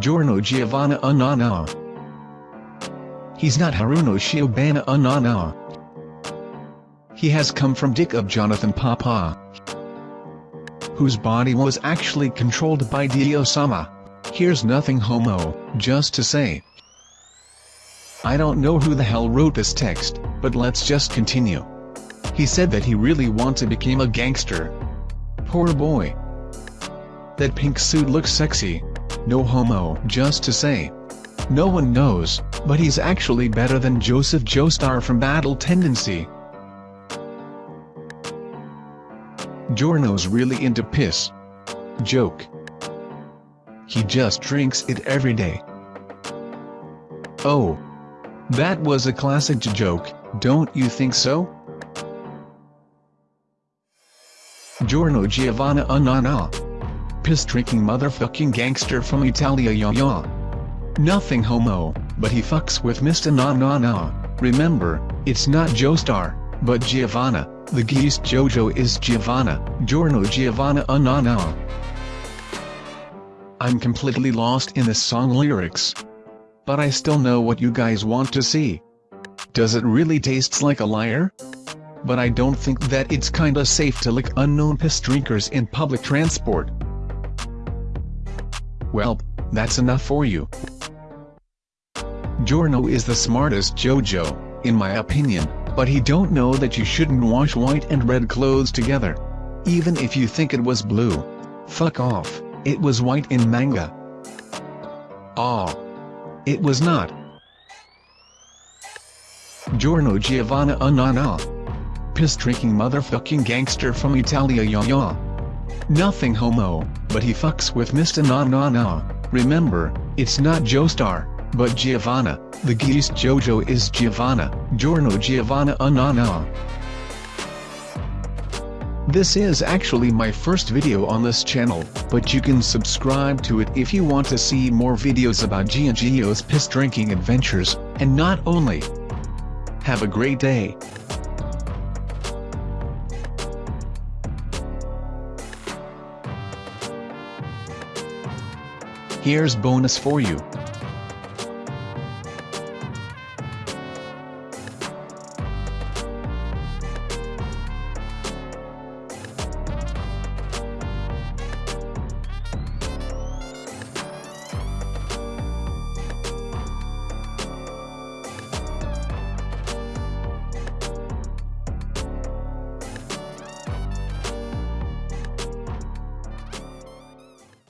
Giorno Giovanna Anana. He's not Haruno Shiobana Anana. He has come from Dick of Jonathan Papa, whose body was actually controlled by Dio-sama. Here's nothing homo, just to say. I don't know who the hell wrote this text, but let's just continue. He said that he really wants to become a gangster. Poor boy. That pink suit looks sexy. No homo, just to say. No one knows, but he's actually better than Joseph Joestar from Battle Tendency. Giorno's really into piss. Joke. He just drinks it every day. Oh. That was a classic joke, don't you think so? Giorno Giovanna uh, Anana. Piss-drinking motherfucking gangster from Italia ya ya. Nothing homo, but he fucks with Mr. Na Na Na. Remember, it's not Joestar, but Giovanna. The geese Jojo is Giovanna, Giorno Giovanna Anana. I'm completely lost in the song lyrics. But I still know what you guys want to see. Does it really taste like a liar? But I don't think that it's kinda safe to lick unknown piss drinkers in public transport. Well, that's enough for you. Giorno is the smartest JoJo, in my opinion, but he don't know that you shouldn't wash white and red clothes together. Even if you think it was blue. Fuck off, it was white in manga. Ah. It was not. Giorno Giovanna Anana. Piss-drinking motherfucking gangster from Italia ya ya. Nothing homo, but he fucks with Mr. Na Na Na. Remember, it's not Joestar, but Giovanna. The geese Jojo is Giovanna, Giorno Giovanna Anana. This is actually my first video on this channel, but you can subscribe to it if you want to see more videos about Giangio's piss drinking adventures, and not only. Have a great day. Here's bonus for you.